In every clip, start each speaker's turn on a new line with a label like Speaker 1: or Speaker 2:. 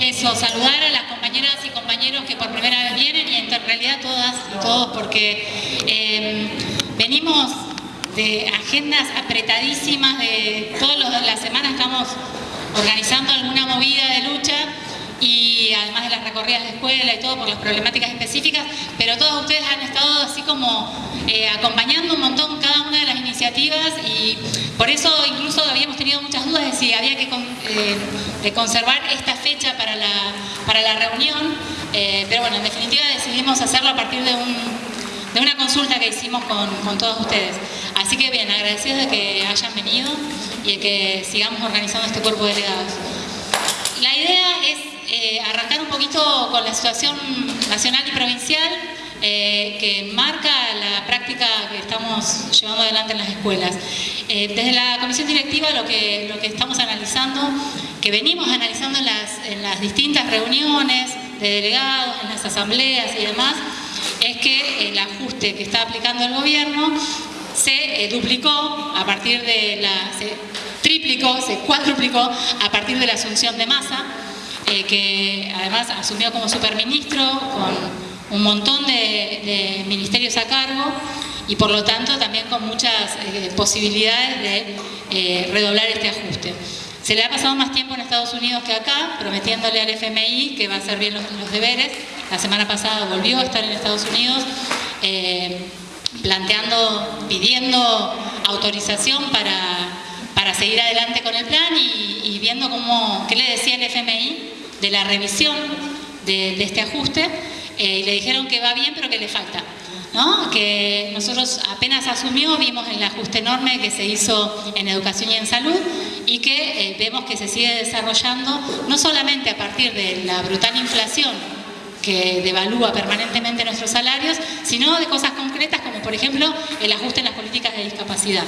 Speaker 1: eso, saludar a las compañeras y compañeros que por primera vez vienen y en realidad todas y todos porque eh, venimos de agendas apretadísimas, de todas las semanas estamos organizando alguna movida de lucha y además de las recorridas de escuela y todo por las problemáticas específicas, pero todos ustedes han estado así como eh, acompañando un montón cada una de las iniciativas y por eso incluso habíamos tenido muchas dudas de si había que eh, conservar esta fecha para la, para la reunión, eh, pero bueno, en definitiva decidimos hacerlo a partir de, una consulta que hicimos con, todos ustedes. Así que bien, agradecidos de que hayan venido y que sigamos organizando este cuerpo de delegados. La idea es arrancar un poquito con la situación nacional y provincial eh, que marca la práctica que estamos llevando adelante en las escuelas. Eh, desde la comisión directiva lo que, lo que estamos analizando, que venimos analizando en las, en las distintas reuniones de delegados, en las asambleas y demás, es que el ajuste que está aplicando el gobierno se duplicó a partir de la... se triplicó, se cuadruplicó a partir de la asunción de masa eh, que además asumió como superministro con un montón de, ministerios a cargo y por lo tanto también con muchas eh, posibilidades de eh, redoblar este ajuste. Se le ha pasado más tiempo en Estados Unidos que acá, prometiéndole al FMI que va a hacer bien los, deberes. La semana pasada volvió a estar en Estados Unidos planteando, pidiendo autorización para, para seguir adelante con el plan y, viendo cómo, qué le decía el FMI de la revisión de, este ajuste eh, y le dijeron que va bien pero que le falta. ¿no? que nosotros apenas asumió, vimos el ajuste enorme que se hizo en educación y en salud y que eh, vemos que se sigue desarrollando no solamente a partir de la brutal inflación que devalúa permanentemente nuestros salarios, sino de cosas concretas como por ejemplo el ajuste en las políticas de discapacidad.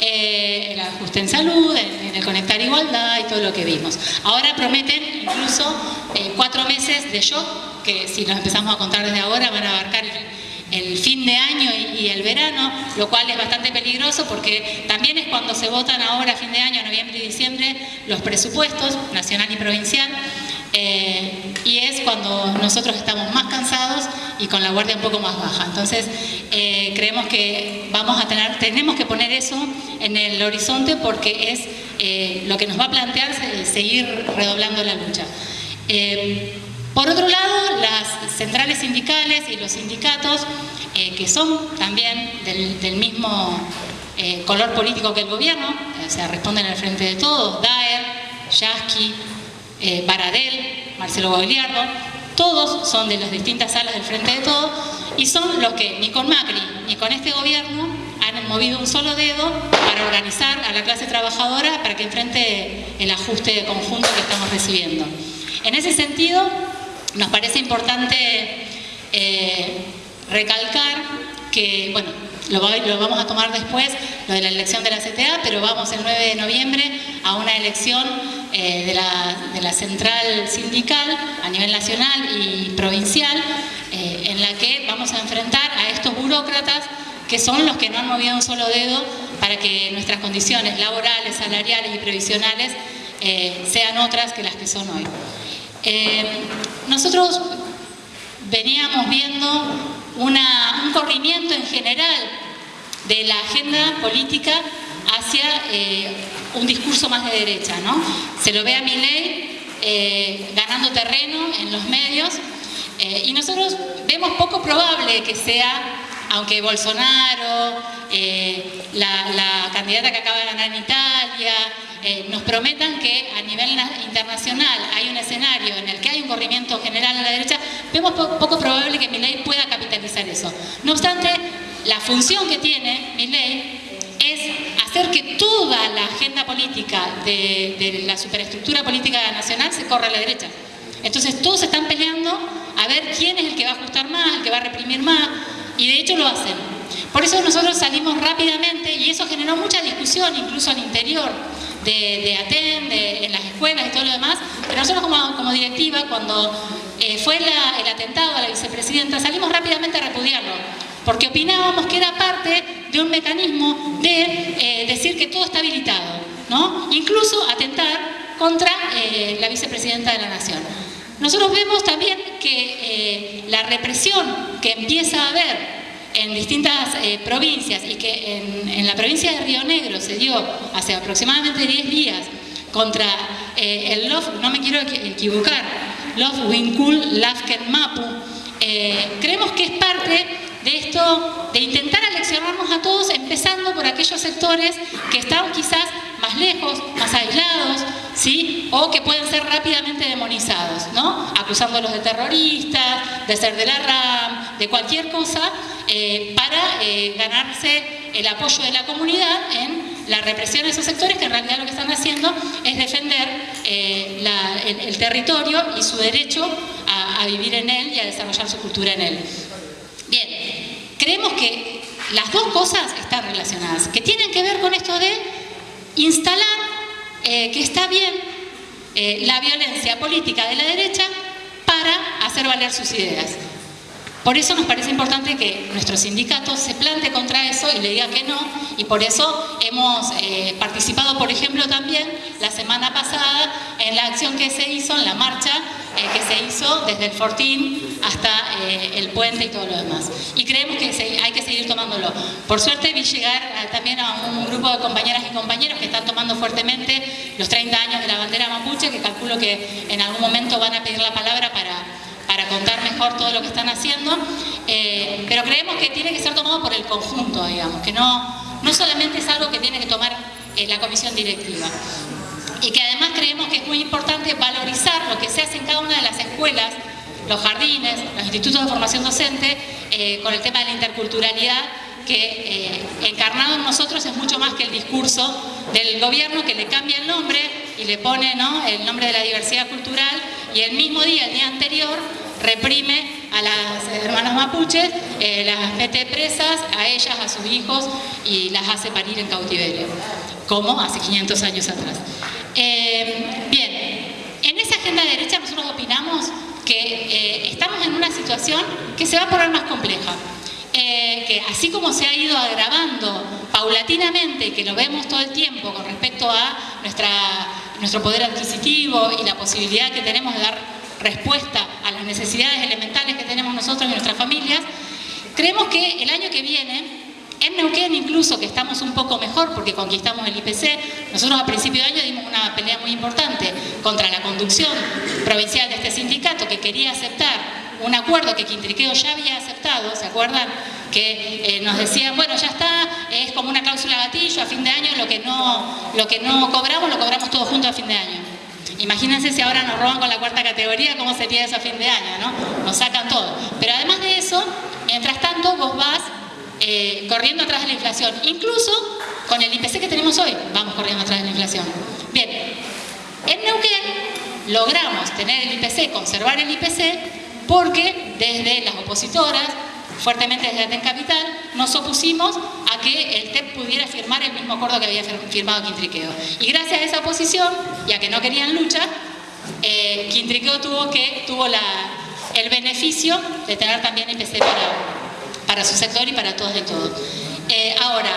Speaker 1: Eh, el ajuste en salud, en, el conectar igualdad y todo lo que vimos. Ahora prometen incluso eh, cuatro meses de shock, que si nos empezamos a contar desde ahora van a abarcar el, fin de año y, el verano, lo cual es bastante peligroso porque también es cuando se votan ahora, fin de año, noviembre y diciembre, los presupuestos nacional y provincial, eh, y es cuando nosotros estamos más cansados y con la guardia un poco más baja. Entonces, eh, creemos que vamos a tener, tenemos que poner eso en el horizonte porque es eh, lo que nos va a plantear seguir redoblando la lucha. Por otro lado, las centrales sindicales y los sindicatos, que son también del, mismo color político que el gobierno, o sea, responden al frente de todos, DAER, Yasky, eh, Baradel, Marcelo Gogliardo, todos son de las distintas salas del Frente de Todos y son los que ni con Macri ni con este gobierno han movido un solo dedo para organizar a la clase trabajadora para que enfrente el ajuste conjunto que estamos recibiendo. En ese sentido, nos parece importante eh, recalcar que, bueno, lo, vamos a tomar después, lo de la elección de la CTA, pero vamos el 9 de noviembre a una elección eh, de, la, central sindical a nivel nacional y provincial, eh, en la que vamos a enfrentar a estos burócratas que son los que no han movido un solo dedo para que nuestras condiciones laborales, salariales y previsionales sean otras que las que son hoy. Nosotros veníamos viendo un corrimiento en general de la agenda política hacia eh, un discurso más de derecha. ¿no? Se lo ve a Milei eh, ganando terreno en los medios eh, y nosotros vemos poco probable que sea, aunque Bolsonaro, la, la, candidata que acaba de ganar en Italia, nos prometan que a nivel internacional hay un escenario en el que hay un corrimiento general a la derecha, vemos poco probable que Milei pueda capitalizar eso. No obstante, la función que tiene Milei es hacer que toda la agenda política de, la superestructura política nacional se corra a la derecha. Entonces todos están peleando a ver quién es el que va a ajustar más, el que va a reprimir más, y de hecho lo hacen. Por eso nosotros salimos rápidamente y eso generó mucha discusión incluso al interior de, de ATEN, en las escuelas y todo lo demás, pero nosotros como, directiva, cuando eh, fue el atentado a la vicepresidenta, salimos rápidamente a repudiarlo porque opinábamos que era parte de un mecanismo de eh, decir que todo está habilitado, ¿no? Incluso atentar contra eh, la vicepresidenta de la Nación. Nosotros vemos también que eh, la represión que empieza a haber en distintas eh, provincias y que en, la provincia de Río Negro se dio hace aproximadamente 10 días contra el Love, no me quiero equivocar, Love Winkul Lafken Mapu, creemos que es parte de esto, de intentar aleccionarnos a todos, empezando por aquellos sectores que están quizás más lejos, más aislados, ¿sí? o que pueden ser rápidamente demonizados, ¿no? acusándolos de terroristas, de ser de la RAM, de cualquier cosa, eh, para eh, ganarse el apoyo de la comunidad en la represión de esos sectores que en realidad lo que están haciendo es defender eh, el, territorio y su derecho a, a vivir en él y a desarrollar su cultura en él. Creemos que las dos cosas están relacionadas, que tienen que ver con esto de instalar eh, que está bien eh, la violencia política de la derecha para hacer valer sus ideas. Por eso nos parece importante que nuestro sindicato se plante contra eso y le diga que no, y por eso hemos eh, participado, por ejemplo, también la semana pasada en la acción que se hizo, en la marcha eh, que se hizo desde el Fortín hasta eh, el puente y todo lo demás. Y creemos que hay que seguir tomándolo. Por suerte vi llegar también a un grupo de compañeras y compañeros que están tomando fuertemente los 30 años de la bandera mapuche, que calculo que en algún momento van a pedir la palabra para para contar mejor todo lo que están haciendo, eh, pero creemos que tiene que ser tomado por el conjunto, digamos, que no, no solamente es algo que tiene que tomar eh, la comisión directiva. Y que además creemos que es muy importante valorizar lo que se hace en cada una de las escuelas, los jardines, los institutos de formación docente, eh, con el tema de la interculturalidad, que encarnado en nosotros es mucho más que el discurso del gobierno que le cambia el nombre y le pone ¿no? el nombre de la diversidad cultural y el mismo día, el día anterior, reprime a las hermanas mapuches, eh, las mete presas, a ellas, a sus hijos, y las hace parir en cautiverio, como hace 500 años atrás. Eh, bien, en esa agenda de derecha nosotros opinamos que eh, estamos en una situación que se va a poner más compleja. que así como se ha ido agravando paulatinamente, que lo vemos todo el tiempo con respecto a nuestra, nuestro poder adquisitivo y la posibilidad que tenemos de dar respuesta a las necesidades elementales que tenemos nosotros y nuestras familias, creemos que el año que viene, en Neuquén incluso, que estamos un poco mejor porque conquistamos el IPC, nosotros a principio de año dimos una pelea muy importante contra la conducción provincial de este sindicato que quería aceptar un acuerdo que Quintriqueo ya había aceptado, ¿se acuerdan? Que eh, nos decían, bueno, ya está, es como una cláusula gatillo, a fin de año lo que no, lo que no cobramos, lo cobramos todo junto a fin de año. Imagínense si ahora nos roban con la cuarta categoría, cómo sería eso a fin de año, ¿no? Nos sacan todo. Pero además de eso, mientras tanto vos vas eh, corriendo atrás de la inflación. Incluso con el IPC que tenemos hoy, vamos corriendo atrás de la inflación. Bien, en Neuquén logramos tener el IPC, conservar el IPC, porque desde las opositoras, fuertemente desde Aten Capital, nos opusimos a que el TEP pudiera firmar el mismo acuerdo que había firmado Quintriqueo. Y gracias a esa oposición, ya que no querían lucha, eh, Quintriqueo tuvo, que, tuvo el beneficio de tener también IPC para, para su sector y para todos de todos. Eh, ahora,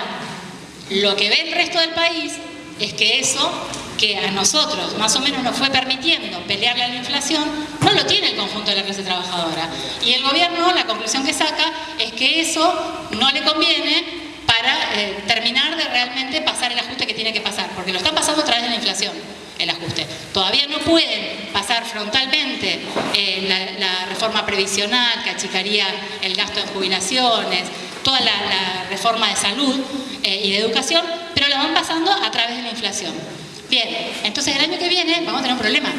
Speaker 1: lo que ve el resto del país es que eso que a nosotros más o menos nos fue permitiendo pelearle a la inflación, no lo tiene el conjunto de la clase trabajadora. Y el gobierno, la conclusión que saca es que eso no le conviene para eh, terminar de realmente pasar el ajuste que tiene que pasar, porque lo están pasando a través de la inflación el ajuste. Todavía no pueden pasar frontalmente eh, la, reforma previsional que achicaría el gasto en jubilaciones, toda la, reforma de salud eh, y de educación, pero la van pasando a través de la inflación. Bien, entonces el año que viene vamos a tener un problema,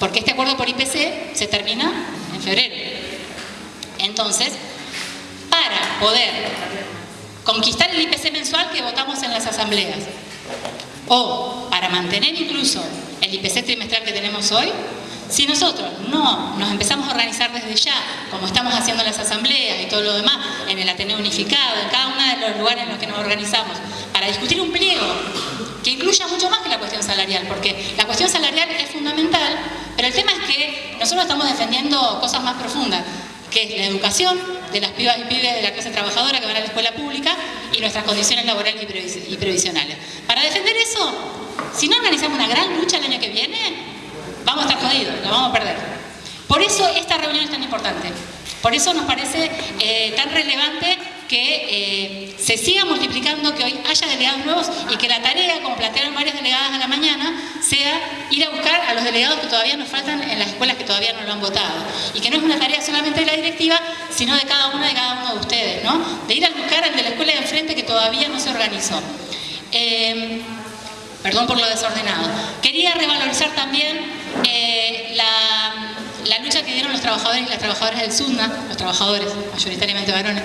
Speaker 1: porque este acuerdo por IPC se termina en febrero. Entonces, para poder conquistar el IPC mensual que votamos en las asambleas, o para mantener incluso el IPC trimestral que tenemos hoy, si nosotros no nos empezamos a organizar desde ya, como estamos haciendo en las asambleas y todo lo demás, en el Ateneo Unificado, en cada uno de los lugares en los que nos organizamos, para discutir un pliego que incluya mucho más que la cuestión salarial, porque la cuestión salarial es fundamental, pero el tema es que nosotros estamos defendiendo cosas más profundas, que es la educación de las pibas y pibes de la clase trabajadora que van a la escuela pública y nuestras condiciones laborales y previsionales. Si no organizamos una gran lucha el año que viene, vamos a estar jodidos, la vamos a perder. Por eso esta reunión es tan importante. Por eso nos parece eh, tan relevante que eh, se siga multiplicando, que hoy haya delegados nuevos y que la tarea, como plantearon varias delegadas a la mañana, sea ir a buscar a los delegados que todavía nos faltan en las escuelas que todavía no lo han votado. Y que no es una tarea solamente de la directiva, sino de cada una de cada uno de ustedes, ¿no? De ir a buscar al de la escuela de enfrente que todavía no se organizó. Eh, perdón por lo desordenado. Quería revalorizar también eh, la, lucha que dieron los trabajadores y las trabajadoras del SUNA, los trabajadores, mayoritariamente varones,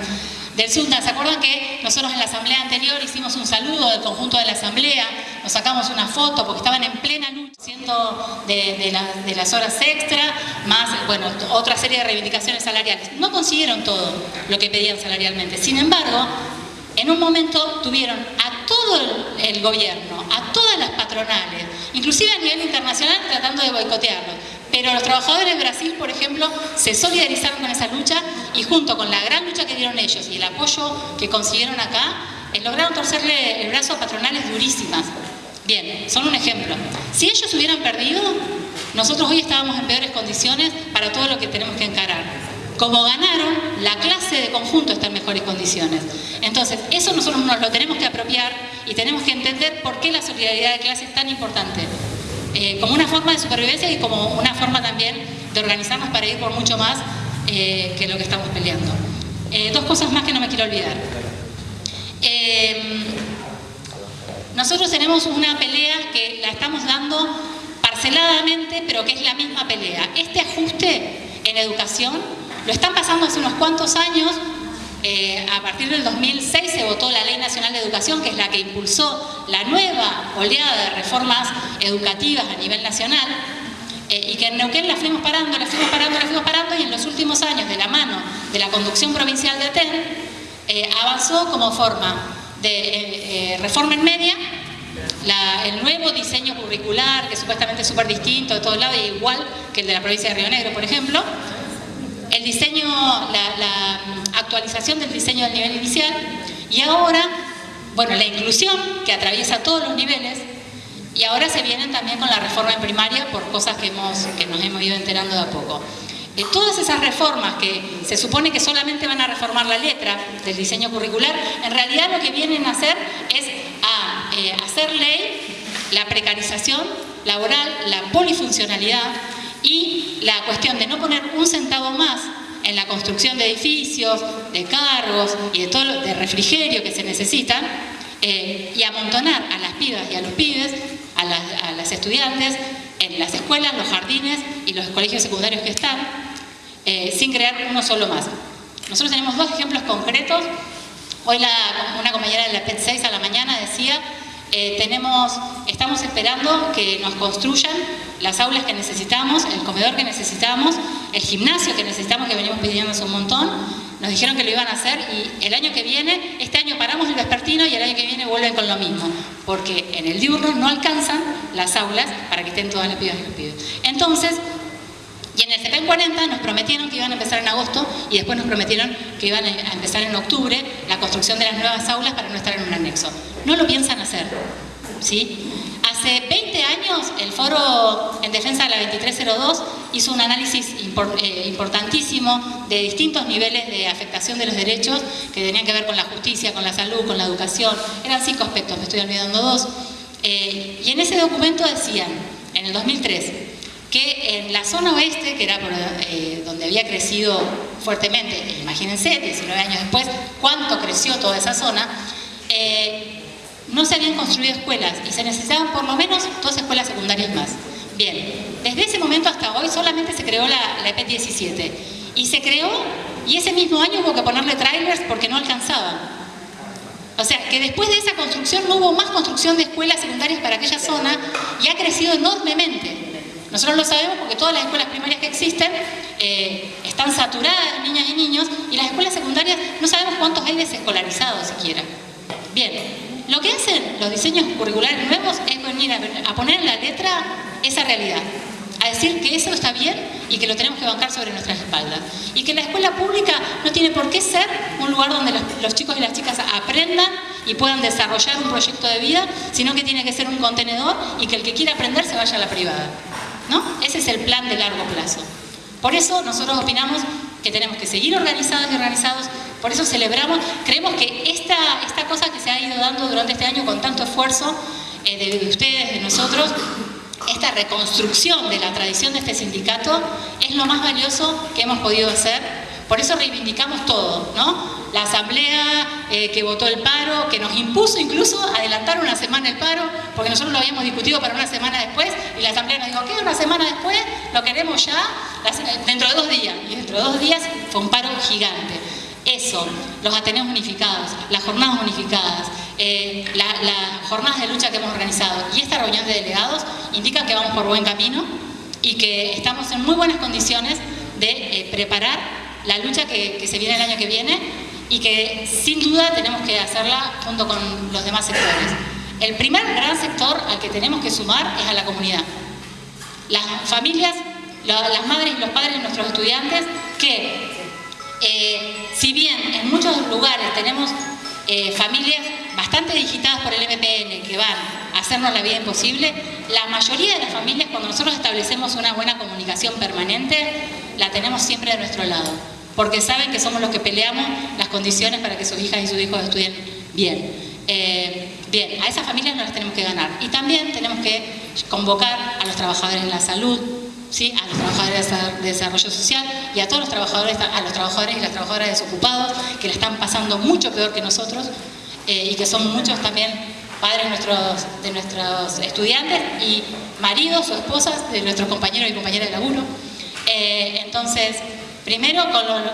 Speaker 1: del SUNDA. ¿Se acuerdan que nosotros en la asamblea anterior hicimos un saludo del conjunto de la asamblea? Nos sacamos una foto porque estaban en plena lucha, siendo de, las horas extra, más, bueno, otra serie de reivindicaciones salariales. No consiguieron todo lo que pedían salarialmente. Sin embargo, en un momento tuvieron todo el, gobierno, a todas las patronales, inclusive a nivel internacional tratando de boicotearlos pero los trabajadores de Brasil, por ejemplo, se solidarizaron con esa lucha y junto con la gran lucha que dieron ellos y el apoyo que consiguieron acá, eh, lograron torcerle el brazo a patronales durísimas. Bien, son un ejemplo. Si ellos hubieran perdido, nosotros hoy estábamos en peores condiciones para todo lo que tenemos que encarar. Como ganaron, la clase de conjunto está en mejores condiciones. Entonces, eso nosotros nos lo tenemos que apropiar y tenemos que entender por qué la solidaridad de clase es tan importante. Eh, como una forma de supervivencia y como una forma también de organizarnos para ir por mucho más eh, que lo que estamos peleando. Eh, dos cosas más que no me quiero olvidar. nosotros tenemos una pelea que la estamos dando parceladamente, pero que es la misma pelea. Este ajuste en educación lo están pasando hace unos cuantos años. Eh, a partir del 2006 se votó la Ley Nacional de Educación, que es la que impulsó la nueva oleada de reformas educativas a nivel nacional, eh, y que en Neuquén la fuimos parando, la fuimos parando, la fuimos parando, y en los últimos años, de la mano de la conducción provincial de ATEN, eh, avanzó como forma de reforma en media, el nuevo diseño curricular, que supuestamente es súper distinto de todos lados, igual que el de la provincia de Río Negro, por ejemplo, el diseño, la, actualización del diseño del nivel inicial y ahora, bueno, la inclusión que atraviesa todos los niveles y ahora se vienen también con la reforma en primaria por cosas que, hemos, que nos hemos ido enterando de a poco. Eh, todas esas reformas que se supone que solamente van a reformar la letra del diseño curricular, en realidad lo que vienen a hacer es a eh, hacer ley la precarización laboral, la polifuncionalidad, y la cuestión de no poner un centavo más en la construcción de edificios, de cargos y de todo lo, de refrigerio que se necesitan, eh, y amontonar a las pibas y a los pibes, a las, estudiantes, en las escuelas, los jardines y los colegios secundarios que están, eh, sin crear uno solo más. Nosotros tenemos dos ejemplos concretos. Hoy una compañera de la PET 6 a la mañana decía eh, tenemos, estamos esperando que nos construyan las aulas que necesitamos, el comedor que necesitamos, el gimnasio que necesitamos, que venimos pidiendo un montón. Nos dijeron que lo iban a hacer y el año que viene, este año paramos el vespertino y el año que viene vuelven con lo mismo, porque en el diurno no alcanzan las aulas para que estén todas las pibas y los pibes. Entonces, y en el CPEN 40 nos prometieron que iban a empezar en agosto y después nos prometieron que iban a empezar en octubre construcción de las nuevas aulas para no estar en un anexo. No lo piensan hacer. ¿sí? Hace 20 años el Foro en Defensa de la 2302 hizo un análisis eh, importantísimo de distintos niveles de afectación de los derechos que tenían que ver con la justicia, con la salud, con la educación. Eran cinco aspectos, me estoy olvidando dos. Eh, y en ese documento decían, en el 2003, que en la zona oeste, que era eh, donde había crecido fuertemente, imagínense, 19 años después, cuánto creció toda esa zona, eh, no se habían construido escuelas y se necesitaban por lo menos dos escuelas secundarias más. Bien, desde ese momento hasta hoy solamente se creó la, la EP17 y se creó y ese mismo año hubo que ponerle trailers porque no alcanzaban. O sea, que después de esa construcción no hubo más construcción de escuelas secundarias para aquella zona y ha crecido enormemente. Nosotros lo sabemos porque todas las escuelas primarias que existen eh, están saturadas de niñas y niños y las escuelas secundarias no sabemos cuántos hay desescolarizados siquiera. Bien, lo que hacen los diseños curriculares nuevos es venir a, poner en la letra esa realidad, a decir que eso está bien y que lo tenemos que bancar sobre nuestras espaldas. Y que la escuela pública no tiene por qué ser un lugar donde los chicos y las chicas aprendan y puedan desarrollar un proyecto de vida, sino que tiene que ser un contenedor y que el que quiera aprender se vaya a la privada. ¿No? Ese es el plan de largo plazo. Por eso nosotros opinamos que tenemos que seguir organizados y organizados, por eso celebramos, creemos que esta, esta cosa que se ha ido dando durante este año con tanto esfuerzo eh, de, ustedes, de nosotros, esta reconstrucción de la tradición de este sindicato es lo más valioso que hemos podido hacer, por eso reivindicamos todo, ¿no? la asamblea eh, que votó el paro, que nos impuso incluso adelantar una semana el paro, porque nosotros lo habíamos discutido para una semana después, y la asamblea nos dijo, ¿qué? Una semana después, lo queremos ya, dentro de dos días. Y dentro de dos días fue un paro gigante. Eso, los Ateneos unificados, las jornadas unificadas, eh, las jornadas de lucha que hemos organizado y esta reunión de delegados indican que vamos por buen camino y que estamos en muy buenas condiciones de eh, preparar la lucha que se viene el año que viene y que sin duda tenemos que hacerla junto con los demás sectores. El primer gran sector al que tenemos que sumar es a la comunidad. Las familias, las madres y los padres de nuestros estudiantes que, eh, si bien en muchos lugares tenemos eh, familias bastante digitadas por el MPN que van a hacernos la vida imposible, la mayoría de las familias cuando nosotros establecemos una buena comunicación permanente, la tenemos siempre de nuestro lado porque saben que somos los que peleamos las condiciones para que sus hijas y sus hijos estudien bien. Eh, bien, a esas familias no las tenemos que ganar. Y también tenemos que convocar a los trabajadores de la salud, ¿sí? a los trabajadores de desarrollo social y a todos los trabajadores, a los trabajadores y las trabajadoras desocupados que la están pasando mucho peor que nosotros eh, y que son muchos también padres nuestros, de nuestros estudiantes y maridos o esposas de nuestros compañeros y compañeras de laburo. Eh, entonces, Primero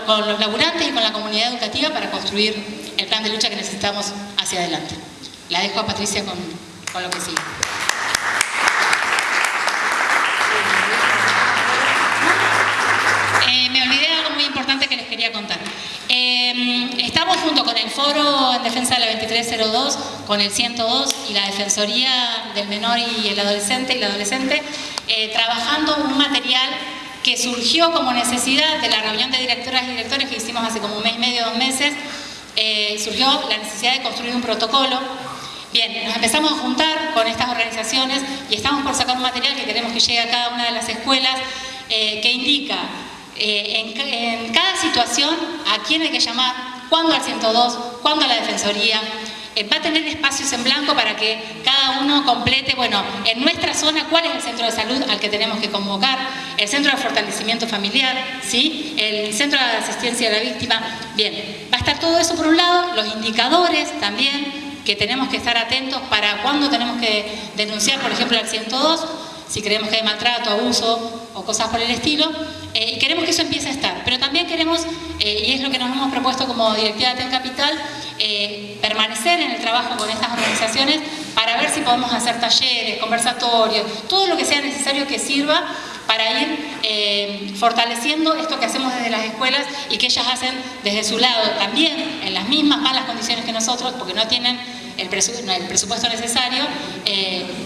Speaker 1: con los, laburantes y con la comunidad educativa para construir el plan de lucha que necesitamos hacia adelante. La dejo a Patricia con, lo que sigue. Eh, me olvidé de algo muy importante que les quería contar. Eh, estamos junto con el Foro en Defensa de la 2302, con el 102 y la Defensoría del Menor y el Adolescente y la Adolescente, eh, trabajando un material que surgió como necesidad de la reunión de directoras y directores que hicimos hace como un mes y medio, dos meses, eh, surgió la necesidad de construir un protocolo. Bien, nos empezamos a juntar con estas organizaciones y estamos por sacar un material que queremos que llegue a cada una de las escuelas eh, que indica eh, en, en cada situación a quién hay que llamar, cuándo al 102, cuándo a la Defensoría, va a tener espacios en blanco para que cada uno complete, bueno, en nuestra zona, cuál es el centro de salud al que tenemos que convocar, el centro de fortalecimiento familiar, ¿sí? el centro de asistencia a la víctima. Bien, va a estar todo eso por un lado, los indicadores también, que tenemos que estar atentos para cuándo tenemos que denunciar, por ejemplo, al 102, si creemos que hay maltrato, abuso o cosas por el estilo, eh, y queremos que eso empiece a estar. Pero también queremos, eh, y es lo que nos hemos propuesto como directiva de TEN Capital, eh, permanecer en el trabajo con estas organizaciones para ver si podemos hacer talleres, conversatorios, todo lo que sea necesario que sirva para ir fortaleciendo esto que hacemos desde las escuelas y que ellas hacen desde su lado, también en las mismas malas condiciones que nosotros, porque no tienen el, presupuesto necesario,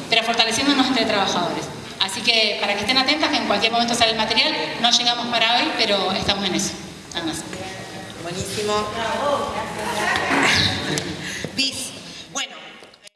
Speaker 1: pero fortaleciéndonos entre trabajadores. Así que para que estén atentas, que en cualquier momento sale el material, no llegamos para hoy, pero estamos en eso. Nada.